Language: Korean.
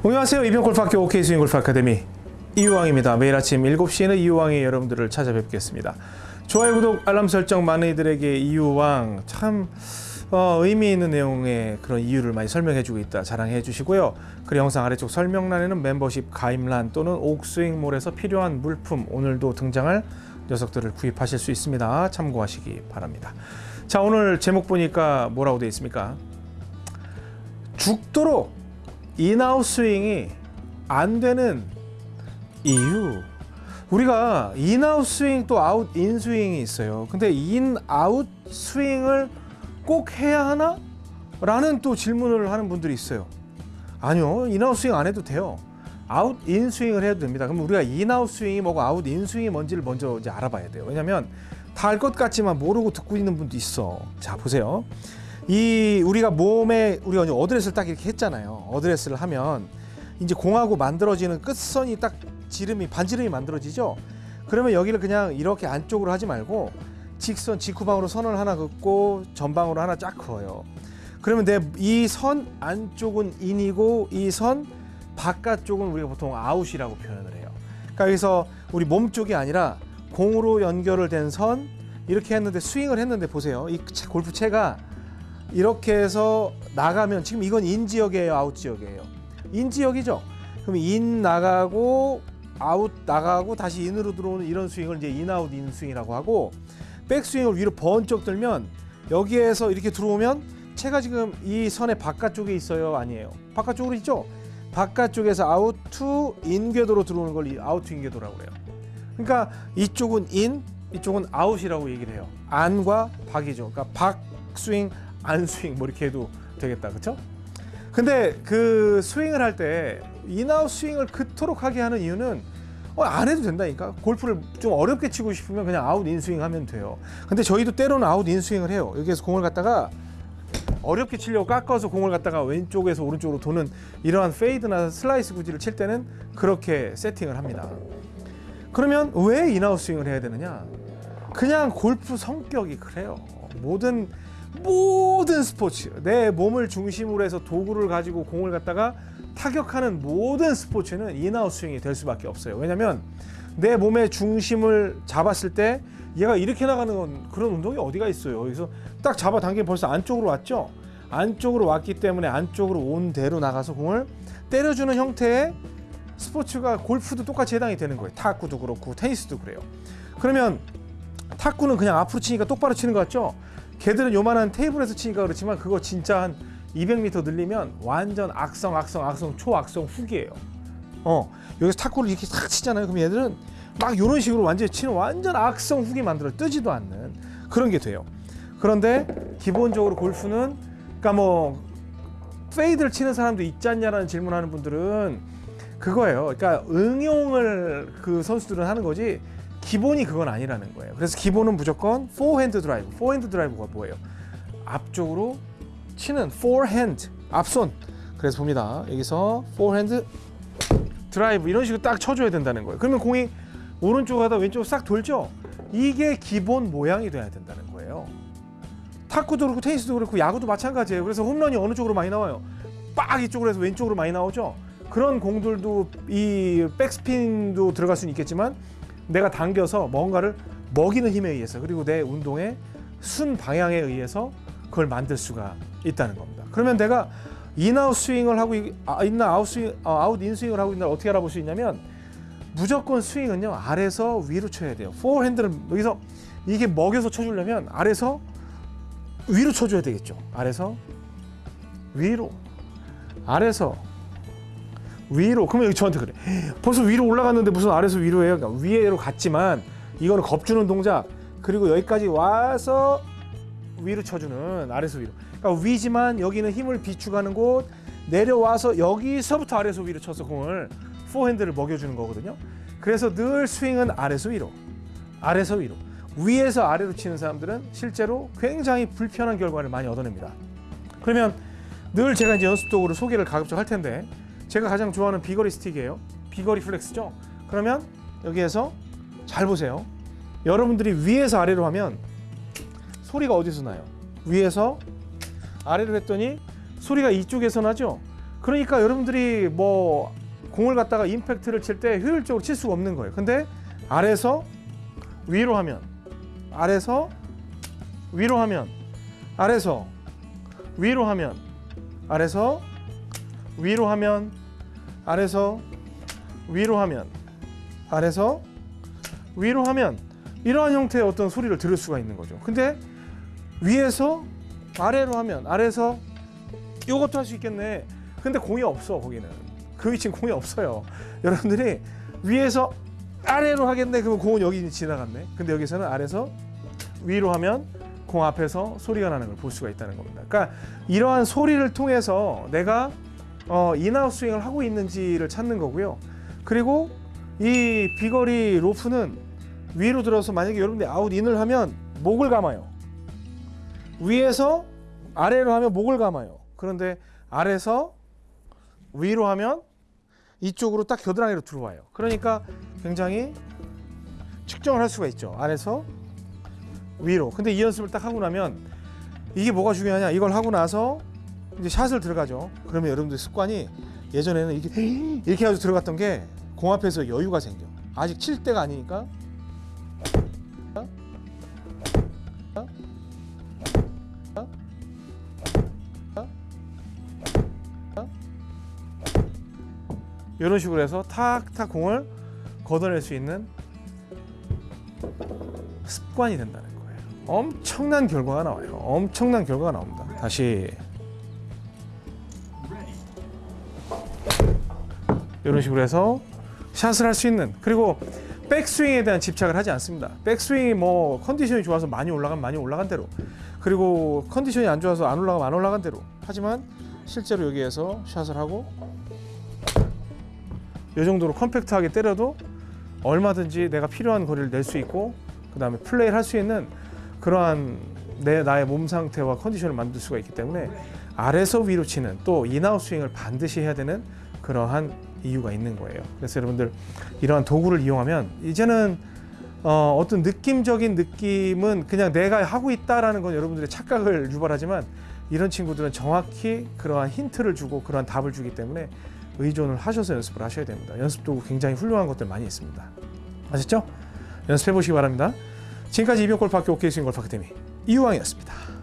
안녕하세요. 이병골프학교 OK 스윙 골프 아카데미 이유왕입니다. 매일 아침 7시에는 이유왕이 여러분들을 찾아뵙겠습니다. 좋아요, 구독, 알람 설정 많은 이들에게 이유왕 참 어, 의미 있는 내용의 그런 이유를 많이 설명해주고 있다 자랑해 주시고요. 그 영상 아래쪽 설명란에는 멤버십 가입란 또는 옥스윙몰에서 필요한 물품 오늘도 등장할 녀석들을 구입하실 수 있습니다. 참고하시기 바랍니다. 자 오늘 제목 보니까 뭐라고 되어 있습니까? 죽도록 인아웃 스윙이 안 되는 이유. 우리가 인아웃 스윙 또 아웃 인 스윙이 있어요. 근데 인아웃 스윙을 꼭 해야 하나? 라는 또 질문을 하는 분들이 있어요. 아니요 인아웃 스윙 안 해도 돼요. 아웃 인 스윙을 해도 됩니다. 그럼 우리가 인아웃 스윙이 뭐고 아웃 인 스윙이 뭔지를 먼저 이제 알아봐야 돼요. 왜냐면 다 알 것 같지만 모르고 듣고 있는 분도 있어. 자 보세요 이 우리가 몸에 우리가 이제 어드레스를 딱 이렇게 했잖아요. 어드레스를 하면 이제 공하고 만들어지는 끝선이 딱 지름이 반지름이 만들어지죠. 그러면 여기를 그냥 이렇게 안쪽으로 하지 말고 직선 직후방으로 선을 하나 긋고 전방으로 하나 쫙 그어요. 그러면 내 이 선 안쪽은 인이고 이 선 바깥쪽은 우리가 보통 아웃이라고 표현을 해요. 그러니까 여기서 우리 몸 쪽이 아니라 공으로 연결을 된 선 이렇게 했는데 스윙을 했는데 보세요. 이 골프채가 이렇게 해서 나가면 지금 이건 인 지역이에요 아웃 지역이에요? 인 지역이죠? 그럼 인 나가고 아웃 나가고 다시 인으로 들어오는 이런 스윙을 이제 인아웃 인 스윙이라고 하고 백스윙을 위로 번쩍 들면 여기에서 이렇게 들어오면 채가 지금 이 선의 바깥쪽에 있어요 아니에요? 바깥쪽으로 있죠? 바깥쪽에서 out to in궤도로 들어오는 걸 out to in궤도라고 그래요. 그러니까 이쪽은 인 이쪽은 아웃이라고 얘기를 해요. 안과 밖이죠. 그러니까 밖 스윙 안 스윙 뭐 이렇게 해도 되겠다. 그렇죠? 근데 그 스윙을 할 때 인아웃 스윙을 그토록 하게 하는 이유는 어, 안 해도 된다니까. 골프를 좀 어렵게 치고 싶으면 그냥 아웃 인스윙 하면 돼요. 근데 저희도 때로는 아웃 인스윙을 해요. 여기에서 공을 갖다가 어렵게 치려고 깎아서 공을 갖다가 왼쪽에서 오른쪽으로 도는 이러한 fade나 슬라이스 구질을 칠 때는 그렇게 세팅을 합니다. 그러면 왜 인아웃 스윙을 해야 되느냐? 그냥 골프 성격이 그래요. 모든 모든 스포츠 내 몸을 중심으로 해서 도구를 가지고 공을 갖다가 타격하는 모든 스포츠는 인아웃 스윙이 될 수밖에 없어요. 왜냐면 내 몸의 중심을 잡았을 때 얘가 이렇게 나가는 건 그런 운동이 어디가 있어요? 여기서 딱 잡아 당기면 벌써 안쪽으로 왔죠? 안쪽으로 왔기 때문에 안쪽으로 온 대로 나가서 공을 때려주는 형태의 스포츠가 골프도 똑같이 해당이 되는 거예요. 탁구도 그렇고 테니스도 그래요. 그러면 탁구는 그냥 앞으로 치니까 똑바로 치는 것 같죠? 걔들은 요만한 테이블에서 치니까 그렇지만 그거 진짜 한 200m 늘리면 완전 악성 악성 악성 초악성 훅이에요. 어 여기서 탁구를 이렇게 탁 치잖아요. 그럼 얘들은 막 이런 식으로 완전히 치는 완전 악성 훅이 만들어 뜨지도 않는 그런 게 돼요. 그런데 기본적으로 골프는 그러니까 뭐 fade를 치는 사람도 있지 않냐라는 질문하는 분들은 그거예요. 그러니까 응용을 그 선수들은 하는 거지 기본이 그건 아니라는 거예요. 그래서 기본은 무조건 포핸드 드라이브. 포핸드 드라이브가 뭐예요? 앞쪽으로 치는 포핸드, 앞손. 그래서 봅니다. 여기서 포핸드 드라이브 이런 식으로 딱 쳐줘야 된다는 거예요. 그러면 공이 오른쪽 가다 왼쪽 싹 돌죠? 이게 기본 모양이 돼야 된다는 거예요. 탁구도 그렇고 테니스도 그렇고 야구도 마찬가지예요. 그래서 홈런이 어느 쪽으로 많이 나와요? 빡 이쪽으로 해서 왼쪽으로 많이 나오죠? 그런 공들도 이 백스핀도 들어갈 수는 있겠지만 내가 당겨서 뭔가를 먹이는 힘에 의해서 그리고 내 운동의 순 방향에 의해서 그걸 만들 수가 있다는 겁니다. 그러면 내가 인아웃 스윙을 하고 있나 아웃 스윙 어, 아웃 인 스윙을 하고 있나 어떻게 알아볼 수 있냐면 무조건 스윙은요 아래서 위로 쳐야 돼요. 포핸드를 여기서 이게 먹여서 쳐주려면 아래서 위로 쳐줘야 되겠죠. 아래서 위로 아래서 위로 그러면 여기 저한테 그래. 벌써 위로 올라갔는데 무슨 아래서 위로 해요? 그러니까 위로 갔지만 이거는 겁주는 동작. 그리고 여기까지 와서 위로 쳐주는 아래서 위로. 그러니까 위지만 여기는 힘을 비축하는 곳 내려와서 여기서부터 아래서 위로 쳐서 공을 포핸드를 먹여주는 거거든요. 그래서 늘 스윙은 아래서 위로 아래서 위로. 위에서 아래로 치는 사람들은 실제로 굉장히 불편한 결과를 많이 얻어냅니다. 그러면 늘 제가 이제 연습 도구를 소개를 가급적 할 텐데 제가 가장 좋아하는 비거리 스틱이에요. 비거리 플렉스죠? 그러면 여기에서 잘 보세요. 여러분들이 위에서 아래로 하면 소리가 어디서 나요? 위에서 아래로 했더니 소리가 이쪽에서 나죠? 그러니까 여러분들이 뭐 공을 갖다가 임팩트를 칠 때 효율적으로 칠 수가 없는 거예요. 근데 아래서 위로 하면 아래서 위로 하면 아래서 위로 하면 아래서 위로 하면 아래서 위로 하면 아래서 위로 하면 이러한 형태의 어떤 소리를 들을 수가 있는 거죠. 근데 위에서 아래로 하면 아래에서 이것도 할 수 있겠네. 근데 공이 없어 거기는. 그 위치는 공이 없어요. 여러분들이 위에서 아래로 하겠네. 그러면 공은 여기 지나갔네. 근데 여기서는 아래에서 위로 하면 공 앞에서 소리가 나는 걸 볼 수가 있다는 겁니다. 그러니까 이러한 소리를 통해서 내가 어, in-out 스윙을 하고 있는지를 찾는 거고요. 그리고 이 비거리 로프는 위로 들어서 만약에 여러분들이 아웃 인을 하면 목을 감아요. 위에서 아래로 하면 목을 감아요. 그런데 아래서 위로 하면 이쪽으로 딱 겨드랑이로 들어와요. 그러니까 굉장히 측정을 할 수가 있죠. 아래서 위로. 근데 이 연습을 딱 하고 나면 이게 뭐가 중요하냐? 이걸 하고 나서 이제 샷을 들어가죠. 그러면 여러분들 습관이 예전에는 이렇게 이렇게 해서 들어갔던 게 공 앞에서 여유가 생겨. 아직 칠 때가 아니니까 이런 식으로 해서 탁탁 공을 걷어낼 수 있는 습관이 된다는 거예요. 엄청난 결과가 나와요. 엄청난 결과가 나옵니다. 다시 이런 식으로 해서 샷을 할 수 있는 그리고 백스윙에 대한 집착을 하지 않습니다. 백스윙이 뭐 컨디션이 좋아서 많이 올라가면 많이 올라간 대로 그리고 컨디션이 안 좋아서 안 올라가면 안 올라간 대로 하지만 실제로 여기에서 샷을 하고 이 정도로 컴팩트하게 때려도 얼마든지 내가 필요한 거리를 낼 수 있고 그 다음에 플레이를 할 수 있는 그러한 내 나의 몸 상태와 컨디션을 만들 수가 있기 때문에 아래서 위로 치는 또 in-out 스윙을 반드시 해야 되는 그러한 이유가 있는 거예요. 그래서 여러분들 이러한 도구를 이용하면 이제는 어, 어떤 느낌적인 느낌은 그냥 내가 하고 있다라는 건 여러분들의 착각을 유발하지만 이런 친구들은 정확히 그러한 힌트를 주고 그러한 답을 주기 때문에 의존을 하셔서 연습을 하셔야 됩니다. 연습 도구 굉장히 훌륭한 것들 많이 있습니다. 아셨죠? 연습해 보시기 바랍니다. 지금까지 이병골프학교 오케이 스윙 골프 아카데미 이유왕이었습니다.